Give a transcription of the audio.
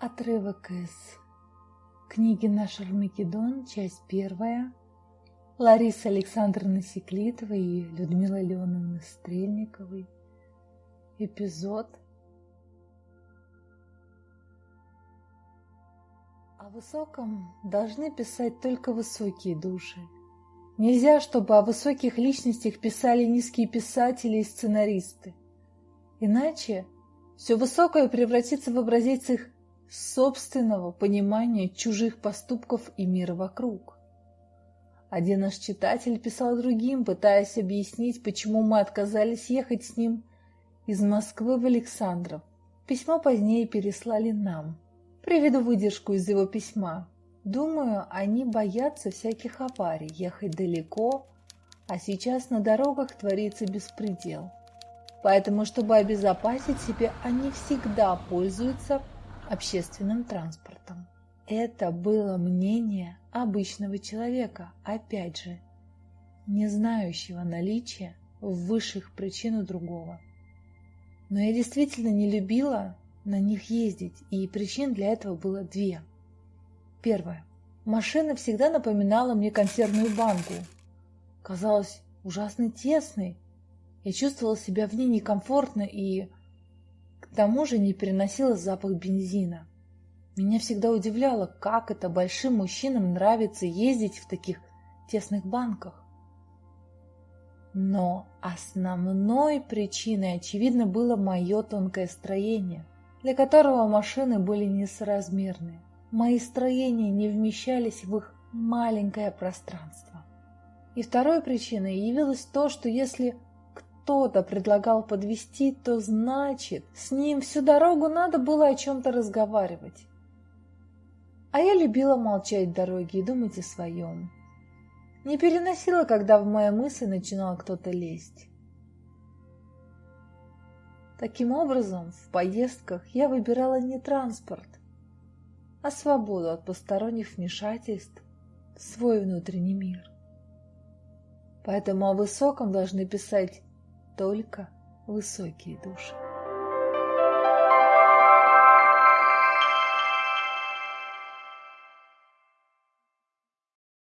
Отрывок из книги «Наш Армагеддон», часть первая. Лариса Александровна Секлитова и Людмила Леоновна Стрельниковой. Эпизод О высоком должны писать только высокие души. Нельзя, чтобы о высоких личностях писали низкие писатели и сценаристы. Иначе все высокое превратится в образец их собственного понимания чужих поступков и мира вокруг. Один наш читатель писал другим, пытаясь объяснить, почему мы отказались ехать с ним из Москвы в Александров. Письмо позднее переслали нам. Приведу выдержку из его письма. Думаю, они боятся всяких аварий, ехать далеко, а сейчас на дорогах творится беспредел. Поэтому, чтобы обезопасить себя, они всегда пользуются общественным транспортом. Это было мнение обычного человека, опять же, не знающего наличия высших причин у другого. Но я действительно не любила на них ездить, и причин для этого было две. Первое. Машина всегда напоминала мне консервную банку. Казалась ужасно тесной. Я чувствовала себя в ней некомфортно и к тому же не переносила запах бензина. Меня всегда удивляло, как это большим мужчинам нравится ездить в таких тесных банках. Но основной причиной, очевидно, было мое тонкое строение, для которого машины были несоразмерны. Мои строения не вмещались в их маленькое пространство. И второй причиной явилось то, что если кто-то предлагал подвести, то значит, с ним всю дорогу надо было о чем-то разговаривать. А я любила молчать в дороге и думать о своем. Не переносила, когда в мои мысли начинал кто-то лезть. Таким образом, в поездках я выбирала не транспорт, а свободу от посторонних вмешательств в свой внутренний мир. Поэтому о высоком должны писать только высокие души.